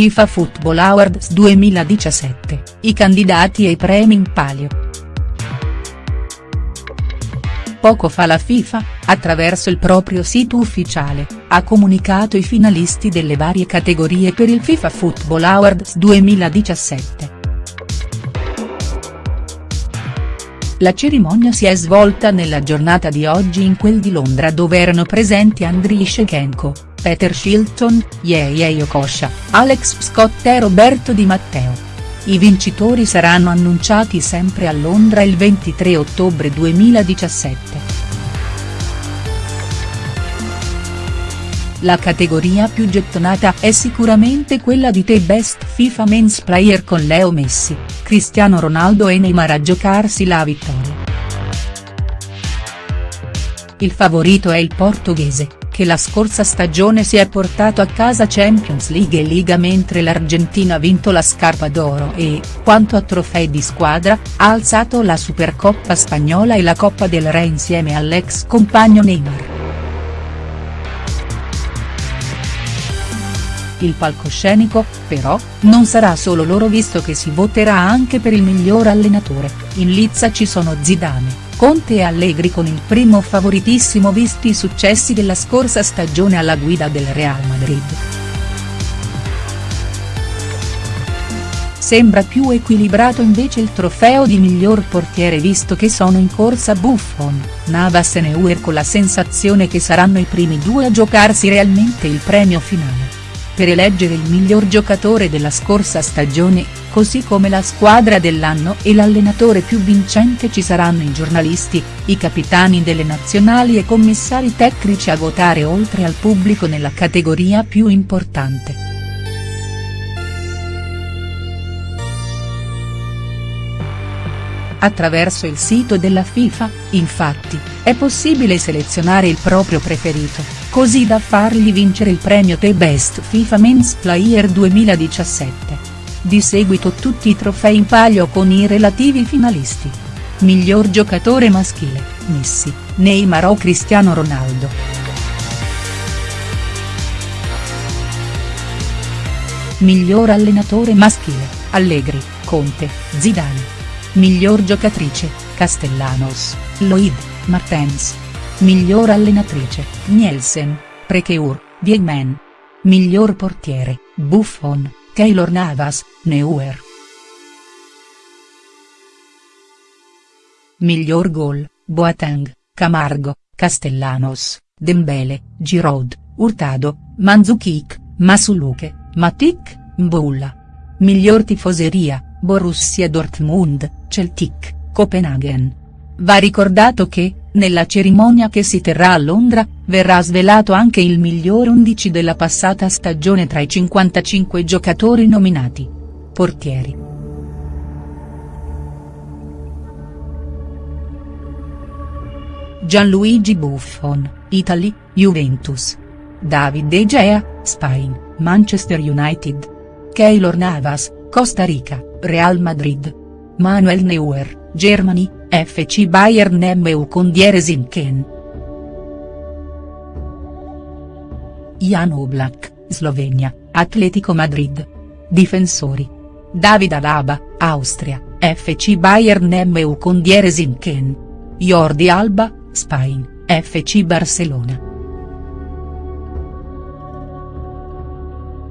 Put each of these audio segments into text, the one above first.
FIFA Football Awards 2017, i candidati ai premi in palio. Poco fa la FIFA, attraverso il proprio sito ufficiale, ha comunicato i finalisti delle varie categorie per il FIFA Football Awards 2017. La cerimonia si è svolta nella giornata di oggi in quel di Londra dove erano presenti Andriy Shevchenko, Peter Shilton, Yeye Okosha, Alex Scott e Roberto Di Matteo. I vincitori saranno annunciati sempre a Londra il 23 ottobre 2017. La categoria più gettonata è sicuramente quella di The Best FIFA Men's Player con Leo Messi, Cristiano Ronaldo e Neymar a giocarsi la vittoria. Il favorito è il portoghese, che la scorsa stagione si è portato a casa Champions League e Liga mentre l'Argentina ha vinto la scarpa d'oro e, quanto a trofei di squadra, ha alzato la Supercoppa spagnola e la Coppa del Re insieme all'ex compagno Neymar. Il palcoscenico, però, non sarà solo loro visto che si voterà anche per il miglior allenatore, in lizza ci sono Zidane, Conte e Allegri con il primo favoritissimo visti i successi della scorsa stagione alla guida del Real Madrid. Sembra più equilibrato invece il trofeo di miglior portiere visto che sono in corsa Buffon, Navas e Neuer con la sensazione che saranno i primi due a giocarsi realmente il premio finale per eleggere il miglior giocatore della scorsa stagione, così come la squadra dell'anno e l'allenatore più vincente ci saranno i giornalisti, i capitani delle nazionali e commissari tecnici a votare oltre al pubblico nella categoria più importante. Attraverso il sito della FIFA, infatti, è possibile selezionare il proprio preferito, così da fargli vincere il premio The Best FIFA Men's Player 2017. Di seguito tutti i trofei in palio con i relativi finalisti. Miglior giocatore maschile, Messi, Neymar o Cristiano Ronaldo. Miglior allenatore maschile, Allegri, Conte, Zidane. Miglior giocatrice, Castellanos, Lloyd, Martens. Miglior allenatrice, Nielsen, Prekeur, Biegman. Miglior portiere, Buffon, Keylor Navas, Neuer. Miglior gol, Boateng, Camargo, Castellanos, Dembele, Giroud, Hurtado, Manzukic, Masuluke, Matic, Mbulla. Miglior tifoseria, Borussia Dortmund, Celtic, Copenaghen. Va ricordato che, nella cerimonia che si terrà a Londra, verrà svelato anche il miglior 11 della passata stagione tra i 55 giocatori nominati. Portieri. Gianluigi Buffon, Italy, Juventus. David De Gea, Spain, Manchester United. Keylor Navas, Costa Rica. Real Madrid. Manuel Neuer, Germany, FC Bayern MU con Dieresinken. Jan Oblak, Slovenia, Atletico Madrid. Difensori. David Alaba, Austria, FC Bayern MU con Dieresinken. Jordi Alba, Spain, FC Barcellona.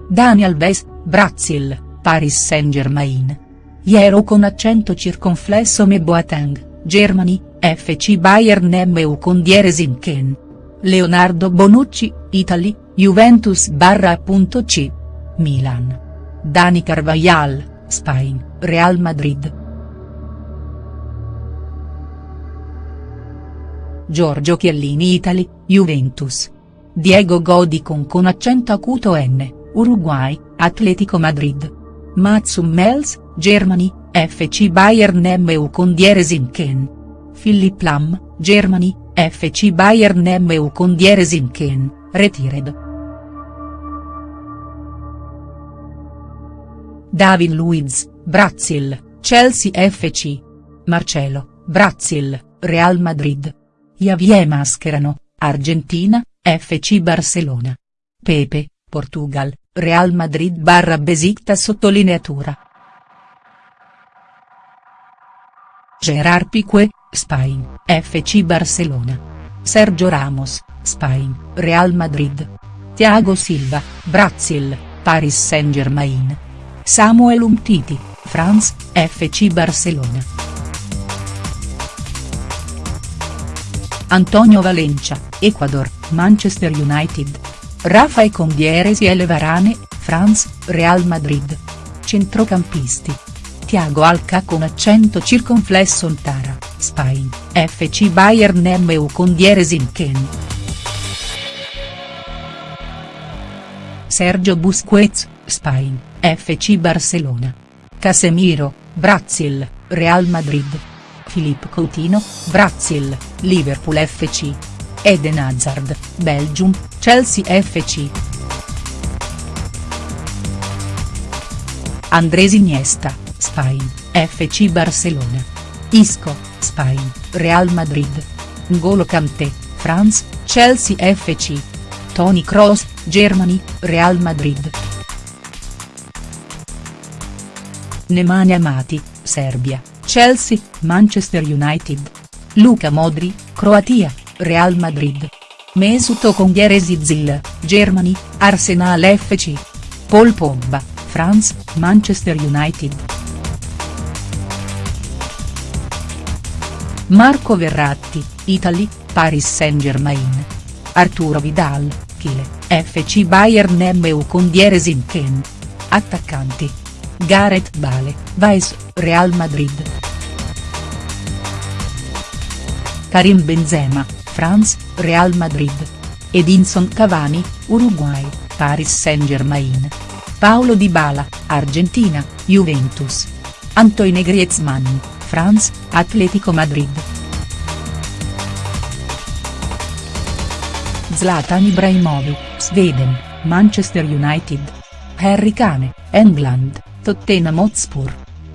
Daniel Alves, Brazil. Paris Saint-Germain. Iero con accento circonflesso Me Boateng, Germany, FC Bayern MU con Dieresinken. Leonardo Bonucci, Italy, Juventus C. Milan. Dani Carvajal, Spain, Real Madrid. Giorgio Chiellini Italy, Juventus. Diego Godicon con accento acuto N, Uruguay, Atletico Madrid. Mats Hummels, Germany, FC Bayern MU con Dieresinken. Philipp Lam, Germany, FC Bayern MU con Dieresinken, retired. David Luiz, Brazil, Chelsea FC. Marcelo, Brazil, Real Madrid. Javier Mascherano, Argentina, FC Barcelona. Pepe, Portugal, Real Madrid barra Besiktas sottolineatura. Gerard Piqué, Spain, FC Barcelona. Sergio Ramos, Spain, Real Madrid. Thiago Silva, Brazil, Paris Saint-Germain. Samuel Umtiti, France, FC Barcelona. Antonio Valencia, Ecuador, Manchester United. Rafael Condieres e Varane, France, Real Madrid. Centrocampisti. Tiago Alca con accento circonflesso Ntara, Spain, FC Bayern Nemmeu con Dieresin Ken. Sergio Busquets, Spain, FC Barcelona. Casemiro, Brazil, Real Madrid. Filippo Coutinho, Brazil, Liverpool FC. Eden Hazard, Belgium, Chelsea FC. Andres Iniesta, Spain, FC Barcelona. Isco, Spain, Real Madrid. N'Golo Kanté, France, Chelsea FC. Toni Kroos, Germany, Real Madrid. Nemanja Amati, Serbia, Chelsea, Manchester United. Luka Modri, Croatia, Real Madrid. Mesut Ongare Zizil, Germany, Arsenal FC. Paul Pogba, France, Manchester United. Marco Verratti, Italy, Paris Saint-Germain. Arturo Vidal, Chile, FC Bayern Nemmeu con Dieresin Ken. Attaccanti. Gareth Bale, Vice, Real Madrid. Karim Benzema, France, Real Madrid. Edinson Cavani, Uruguay, Paris Saint-Germain. Paolo Dybala, Argentina, Juventus. Antoine Griezmann, France, Atletico Madrid. Zlatan Ibrahimovic, Sweden, Manchester United. Harry Kane, England, Tottenham Hotspur.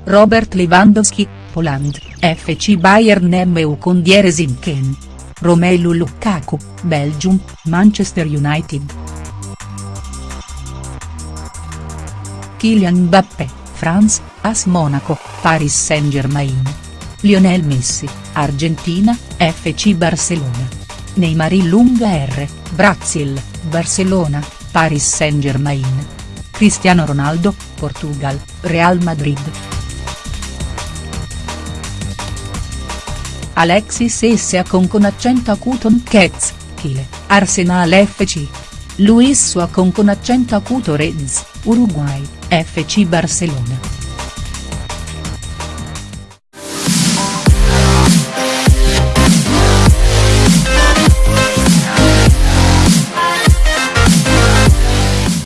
Robert Lewandowski, Poland, FC Bayern Nemmeu con Dieresin Ken. Romelu Lukaku, Belgium, Manchester United. Kylian Mbappé, France, AS Monaco, Paris Saint-Germain. Lionel Messi, Argentina, FC Barcelona. Neymar Lunga R, Brazil, Barcelona, Paris Saint-Germain. Cristiano Ronaldo, Portugal, Real Madrid. Alexis Essia con con accento acuto Nkets, Chile, Arsenal FC. Luis Suacon con accento acuto Reds, Uruguay, FC Barcelona.